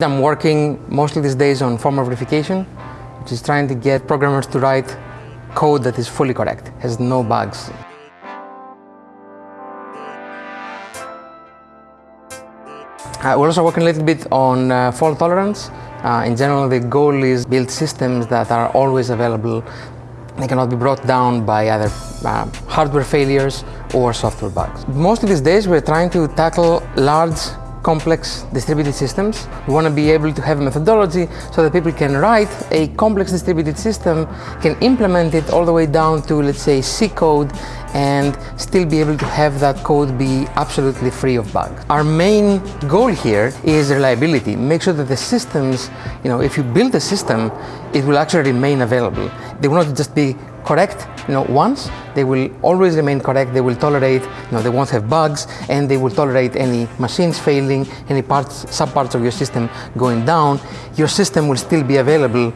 I'm working mostly these days on formal verification, which is trying to get programmers to write code that is fully correct, has no bugs. Uh, we're also working a little bit on uh, fault tolerance. Uh, in general, the goal is build systems that are always available. They cannot be brought down by either uh, hardware failures or software bugs. Most of these days, we're trying to tackle large complex distributed systems. We want to be able to have a methodology so that people can write a complex distributed system, can implement it all the way down to, let's say, C code and still be able to have that code be absolutely free of bugs. Our main goal here is reliability. Make sure that the systems, you know, if you build a system, it will actually remain available. They will not just be correct you know, once, they will always remain correct, they will tolerate, you know, they won't have bugs, and they will tolerate any machines failing, any parts, subparts of your system going down. Your system will still be available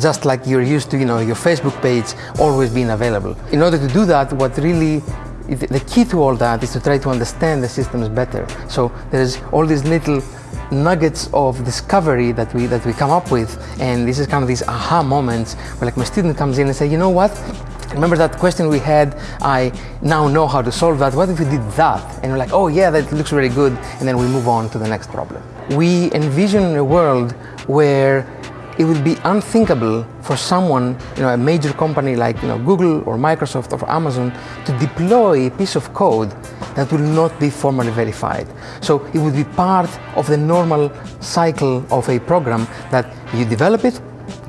just like you're used to, you know, your Facebook page always being available. In order to do that, what really the key to all that is to try to understand the systems better. So there's all these little nuggets of discovery that we that we come up with, and this is kind of these aha moments where like my student comes in and say, you know what? Remember that question we had? I now know how to solve that. What if we did that? And we're like, oh yeah, that looks really good. And then we move on to the next problem. We envision a world where it would be unthinkable for someone, you know, a major company like you know, Google or Microsoft or Amazon to deploy a piece of code that will not be formally verified. So it would be part of the normal cycle of a program that you develop it,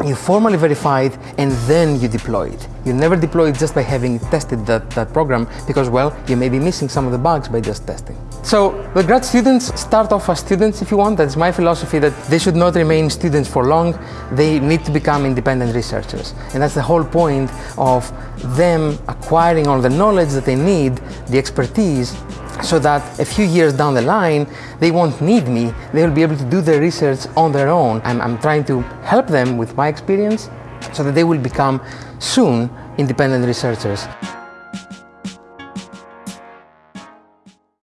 you formally verify it, and then you deploy it. You never deploy it just by having tested that, that program because, well, you may be missing some of the bugs by just testing. So the grad students start off as students if you want. That's my philosophy that they should not remain students for long. They need to become independent researchers. And that's the whole point of them acquiring all the knowledge that they need, the expertise, so that a few years down the line, they won't need me. They will be able to do their research on their own. I'm, I'm trying to help them with my experience so that they will become soon independent researchers.